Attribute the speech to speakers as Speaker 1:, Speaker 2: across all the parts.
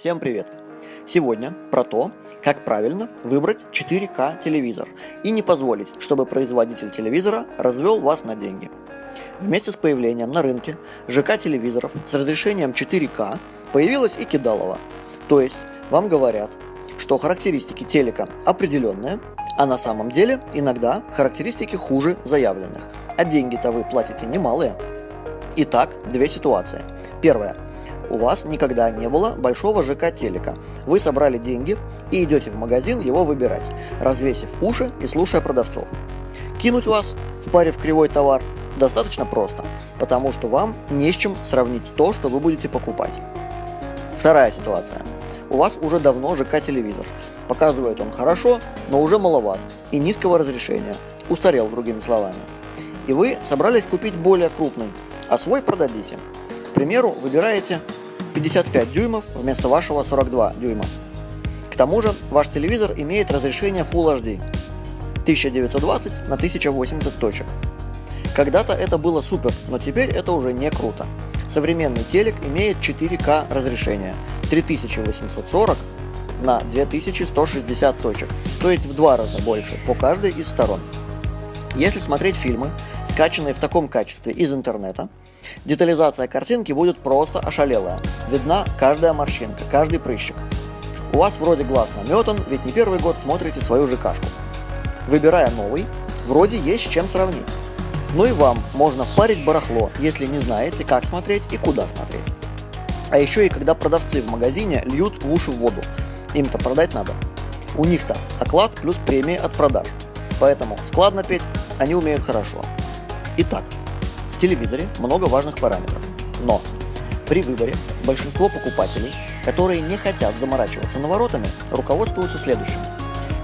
Speaker 1: Всем привет! Сегодня про то, как правильно выбрать 4К телевизор и не позволить, чтобы производитель телевизора развел вас на деньги. Вместе с появлением на рынке ЖК-телевизоров с разрешением 4К появилась и кидалова. То есть вам говорят, что характеристики телека определенные, а на самом деле иногда характеристики хуже заявленных, а деньги-то вы платите немалые. Итак, две ситуации. Первая – у вас никогда не было большого ЖК телека. Вы собрали деньги и идете в магазин его выбирать, развесив уши и слушая продавцов. Кинуть вас, впарив кривой товар, достаточно просто, потому что вам не с чем сравнить то, что вы будете покупать. Вторая ситуация. У вас уже давно ЖК-телевизор. Показывает он хорошо, но уже маловат и низкого разрешения. Устарел, другими словами. И вы собрались купить более крупный, а свой продадите. К примеру, выбираете 55 дюймов вместо вашего 42 дюйма. К тому же ваш телевизор имеет разрешение Full HD 1920 на 1080 точек. Когда-то это было супер, но теперь это уже не круто. Современный телек имеет 4К разрешение 3840 на 2160 точек, то есть в два раза больше по каждой из сторон. Если смотреть фильмы, скачанные в таком качестве из интернета, Детализация картинки будет просто ошалелая. Видна каждая морщинка, каждый прыщик. У вас вроде глаз наметан, ведь не первый год смотрите свою ЖКшку. Выбирая новый, вроде есть с чем сравнить. Ну и вам можно впарить барахло, если не знаете, как смотреть и куда смотреть. А еще и когда продавцы в магазине льют в уши воду. Им-то продать надо. У них-то оклад плюс премии от продаж. Поэтому складно петь они умеют хорошо. Итак, телевизоре много важных параметров, но при выборе большинство покупателей, которые не хотят заморачиваться наворотами, руководствуются следующим.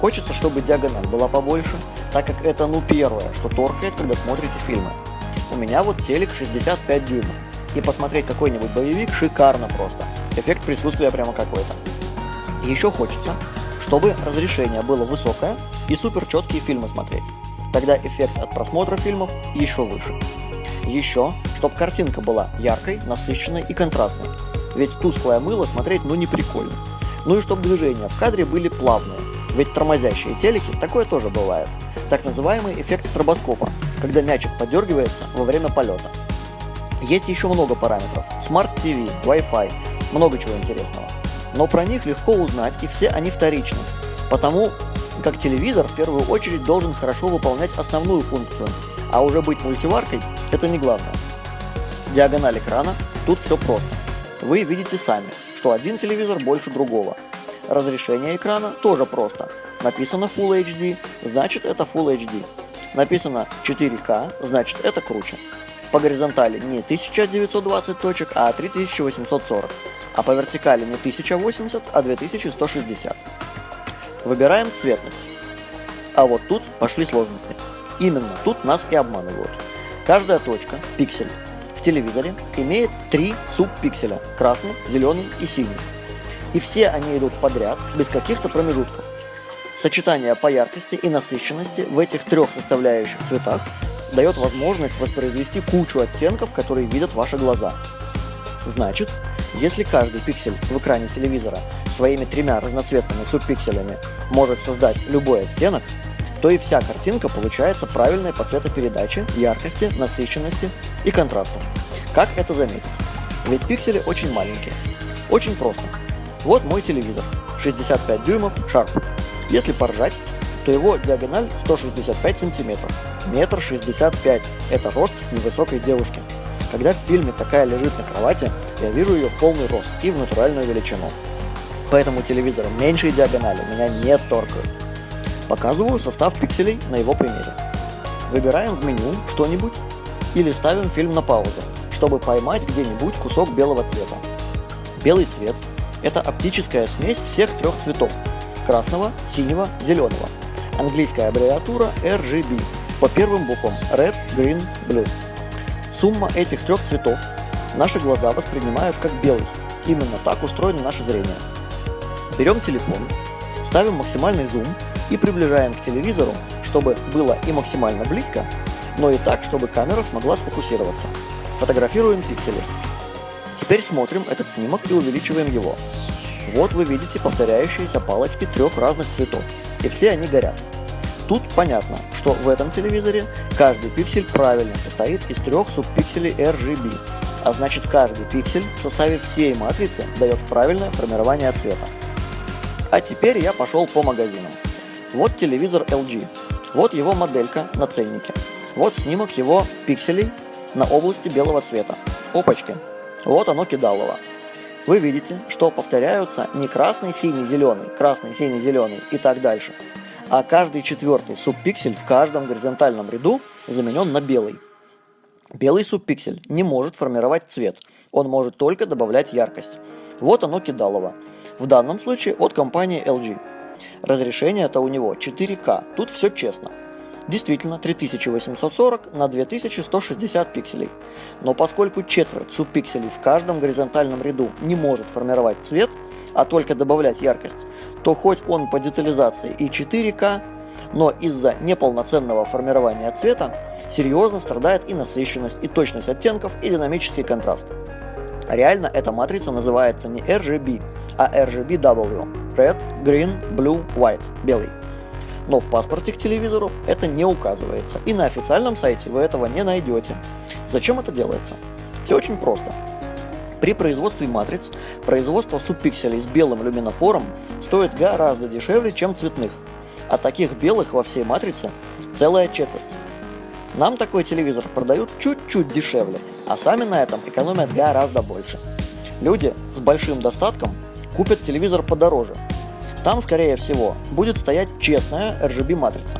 Speaker 1: Хочется, чтобы диагональ была побольше, так как это ну первое, что торкает, когда смотрите фильмы. У меня вот телек 65 дюймов, и посмотреть какой-нибудь боевик шикарно просто. Эффект присутствия прямо какой-то. Еще хочется, чтобы разрешение было высокое и супер четкие фильмы смотреть. Тогда эффект от просмотра фильмов еще выше. Еще, чтобы картинка была яркой, насыщенной и контрастной. Ведь тусклое мыло смотреть ну не прикольно. Ну и чтобы движения в кадре были плавные. Ведь тормозящие телеки такое тоже бывает. Так называемый эффект стробоскопа, когда мячик подергивается во время полета. Есть еще много параметров. Smart TV, Wi-Fi, много чего интересного. Но про них легко узнать и все они вторичны. Потому как телевизор в первую очередь должен хорошо выполнять основную функцию а уже быть мультиваркой – это не главное. Диагональ экрана – тут все просто. Вы видите сами, что один телевизор больше другого. Разрешение экрана тоже просто. Написано Full HD, значит это Full HD. Написано 4К, значит это круче. По горизонтали не 1920 точек, а 3840. А по вертикали не 1080, а 2160. Выбираем цветность. А вот тут пошли сложности. Именно тут нас и обманывают. Каждая точка, пиксель, в телевизоре имеет три субпикселя – красный, зеленый и синий. И все они идут подряд, без каких-то промежутков. Сочетание по яркости и насыщенности в этих трех составляющих цветах дает возможность воспроизвести кучу оттенков, которые видят ваши глаза. Значит, если каждый пиксель в экране телевизора своими тремя разноцветными субпикселями может создать любой оттенок, то и вся картинка получается правильной по цветопередаче, яркости, насыщенности и контрасту. Как это заметить? Ведь пиксели очень маленькие. Очень просто. Вот мой телевизор. 65 дюймов, Sharp. Если поржать, то его диагональ 165 сантиметров. Метр 65. Это рост невысокой девушки. Когда в фильме такая лежит на кровати, я вижу ее в полный рост и в натуральную величину. Поэтому телевизором меньшей диагонали меня не торкают. Показываю состав пикселей на его примере. Выбираем в меню что-нибудь или ставим фильм на паузу, чтобы поймать где-нибудь кусок белого цвета. Белый цвет – это оптическая смесь всех трех цветов – красного, синего, зеленого. Английская аббревиатура RGB по первым буквам Red, Green, Blue. Сумма этих трех цветов наши глаза воспринимают как белый. Именно так устроено наше зрение. Берем телефон, ставим максимальный зум и приближаем к телевизору, чтобы было и максимально близко, но и так, чтобы камера смогла сфокусироваться. Фотографируем пиксели. Теперь смотрим этот снимок и увеличиваем его. Вот вы видите повторяющиеся палочки трех разных цветов, и все они горят. Тут понятно, что в этом телевизоре каждый пиксель правильно состоит из трех субпикселей RGB, а значит каждый пиксель в составе всей матрицы дает правильное формирование цвета. А теперь я пошел по магазинам. Вот телевизор LG, вот его моделька на ценнике, вот снимок его пикселей на области белого цвета. Опачки, вот оно кидалово. Вы видите, что повторяются не красный, синий, зеленый, красный, синий, зеленый и так дальше, а каждый четвертый субпиксель в каждом горизонтальном ряду заменен на белый. Белый субпиксель не может формировать цвет, он может только добавлять яркость. Вот оно кидалово. В данном случае от компании LG. Разрешение это у него 4К, тут все честно. Действительно, 3840 на 2160 пикселей. Но поскольку четверть субпикселей в каждом горизонтальном ряду не может формировать цвет, а только добавлять яркость, то хоть он по детализации и 4К, но из-за неполноценного формирования цвета серьезно страдает и насыщенность, и точность оттенков, и динамический контраст. Реально эта матрица называется не RGB, а RGBW – Red, Green, Blue, White – белый. Но в паспорте к телевизору это не указывается, и на официальном сайте вы этого не найдете. Зачем это делается? Все очень просто. При производстве матриц производство субпикселей с белым люминофором стоит гораздо дешевле, чем цветных, а таких белых во всей матрице целая четверть. Нам такой телевизор продают чуть-чуть дешевле, а сами на этом экономят гораздо больше. Люди с большим достатком купят телевизор подороже, там, скорее всего, будет стоять честная RGB-матрица.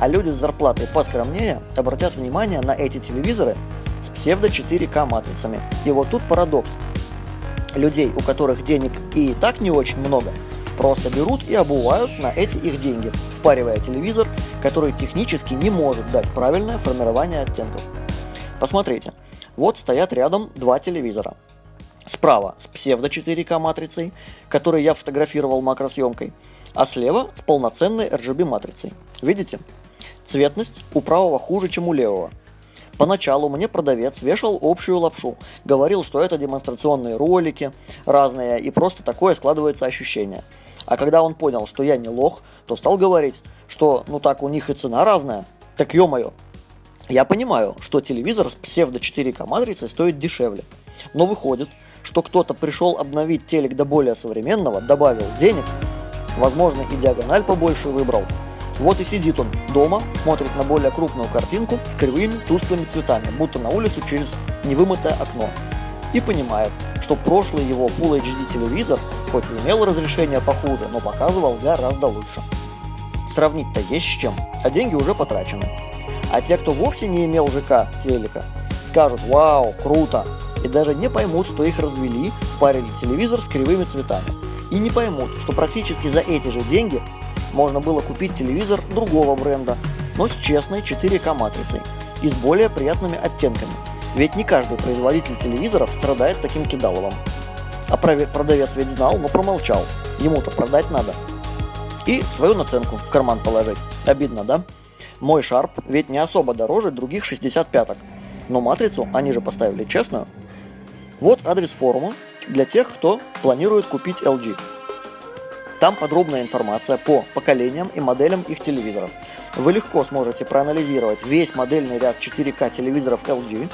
Speaker 1: А люди с зарплатой поскромнее обратят внимание на эти телевизоры с псевдо 4К матрицами. И вот тут парадокс. Людей, у которых денег и так не очень много, просто берут и обувают на эти их деньги, впаривая телевизор, который технически не может дать правильное формирование оттенков. Посмотрите, вот стоят рядом два телевизора. Справа с псевдо 4К матрицей, которую я фотографировал макросъемкой, а слева с полноценной RGB матрицей. Видите? Цветность у правого хуже, чем у левого. Поначалу мне продавец вешал общую лапшу, говорил, что это демонстрационные ролики разные и просто такое складывается ощущение. А когда он понял, что я не лох, то стал говорить, что ну так у них и цена разная. Так ё-моё. Я понимаю, что телевизор с псевдо 4К матрицей стоит дешевле. Но выходит, что кто-то пришел обновить телек до более современного, добавил денег, возможно и диагональ побольше выбрал. Вот и сидит он дома, смотрит на более крупную картинку с кривыми тусклыми цветами, будто на улицу через невымытое окно. И понимает, что прошлый его Full HD телевизор, хоть и имел разрешение похуже, но показывал гораздо лучше. Сравнить-то есть с чем, а деньги уже потрачены. А те, кто вовсе не имел ЖК телека, скажут «Вау, круто!» И даже не поймут, что их развели, впарили телевизор с кривыми цветами. И не поймут, что практически за эти же деньги можно было купить телевизор другого бренда, но с честной 4К матрицей и с более приятными оттенками. Ведь не каждый производитель телевизоров страдает таким кидаловым. А продавец ведь знал, но промолчал. Ему-то продать надо. И свою наценку в карман положить. Обидно, да? Мой Sharp ведь не особо дороже других 65-ок. Но матрицу они же поставили честную. Вот адрес форума для тех, кто планирует купить LG. Там подробная информация по поколениям и моделям их телевизоров. Вы легко сможете проанализировать весь модельный ряд 4К телевизоров LG,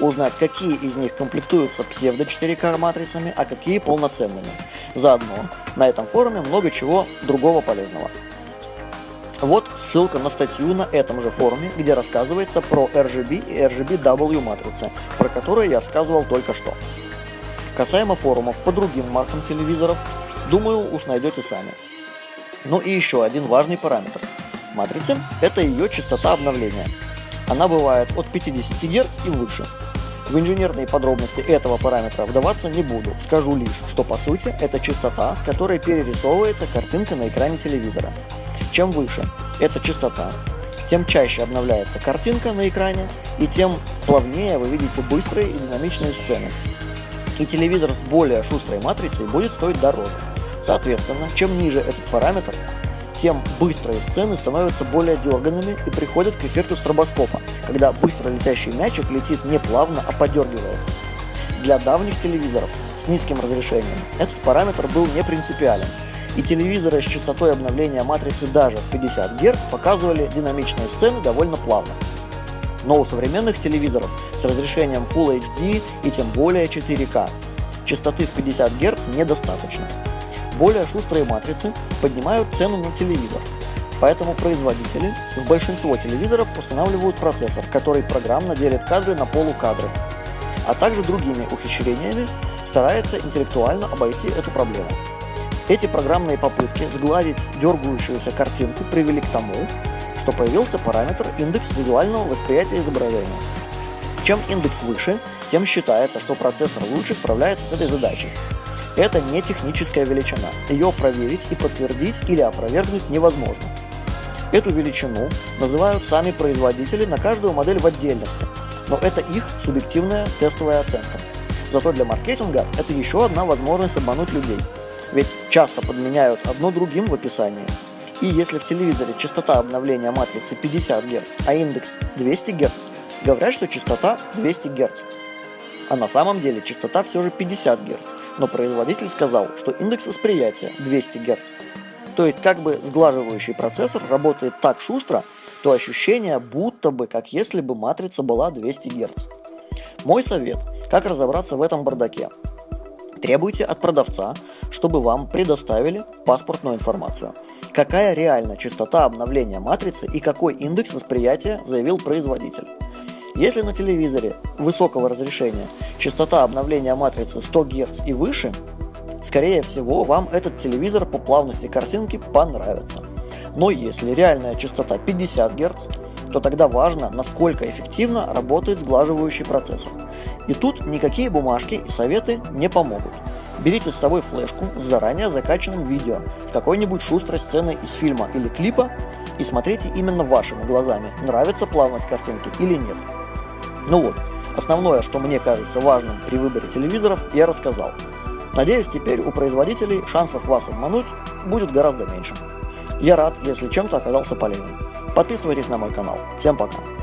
Speaker 1: узнать, какие из них комплектуются псевдо 4К матрицами, а какие полноценными. Заодно на этом форуме много чего другого полезного. Вот ссылка на статью на этом же форуме, где рассказывается про RGB и RGBW матрицы, про которые я рассказывал только что. Касаемо форумов по другим маркам телевизоров, думаю, уж найдете сами. Ну и еще один важный параметр. Матрицы – это ее частота обновления. Она бывает от 50 Гц и выше. В инженерные подробности этого параметра вдаваться не буду, скажу лишь, что по сути это частота, с которой перерисовывается картинка на экране телевизора. Чем выше эта частота, тем чаще обновляется картинка на экране, и тем плавнее вы видите быстрые и динамичные сцены. И телевизор с более шустрой матрицей будет стоить дороже. Соответственно, чем ниже этот параметр, тем быстрые сцены становятся более дерганными и приходят к эффекту стробоскопа, когда быстро летящий мячик летит не плавно, а подергивается. для давних телевизоров с низким разрешением этот параметр был не принципиален, и телевизоры с частотой обновления матрицы даже в 50 Гц показывали динамичные сцены довольно плавно. Но у современных телевизоров с разрешением Full HD и тем более 4К частоты в 50 Гц недостаточно. Более шустрые матрицы поднимают цену на телевизор, поэтому производители в большинство телевизоров устанавливают процессор, который программно делит кадры на полукадры, а также другими ухищрениями старается интеллектуально обойти эту проблему. Эти программные попытки сгладить дергающуюся картинку привели к тому, что появился параметр индекс визуального восприятия изображения. Чем индекс выше, тем считается, что процессор лучше справляется с этой задачей. Это не техническая величина, ее проверить и подтвердить или опровергнуть невозможно. Эту величину называют сами производители на каждую модель в отдельности, но это их субъективная тестовая оценка. Зато для маркетинга это еще одна возможность обмануть людей – ведь часто подменяют одно другим в описании. И если в телевизоре частота обновления матрицы 50 Гц, а индекс 200 Гц, говорят, что частота 200 Гц. А на самом деле частота все же 50 Гц, но производитель сказал, что индекс восприятия 200 Гц. То есть как бы сглаживающий процессор работает так шустро, то ощущение будто бы, как если бы матрица была 200 Гц. Мой совет, как разобраться в этом бардаке. Требуйте от продавца, чтобы вам предоставили паспортную информацию. Какая реально частота обновления матрицы и какой индекс восприятия заявил производитель. Если на телевизоре высокого разрешения частота обновления матрицы 100 Гц и выше, скорее всего вам этот телевизор по плавности картинки понравится. Но если реальная частота 50 Гц, то тогда важно, насколько эффективно работает сглаживающий процессор. И тут никакие бумажки и советы не помогут. Берите с собой флешку с заранее закачанным видео, с какой-нибудь шустрой сценой из фильма или клипа и смотрите именно вашими глазами, нравится плавность картинки или нет. Ну вот, основное, что мне кажется важным при выборе телевизоров, я рассказал. Надеюсь, теперь у производителей шансов вас обмануть будет гораздо меньше. Я рад, если чем-то оказался полезным. Подписывайтесь на мой канал. Всем пока!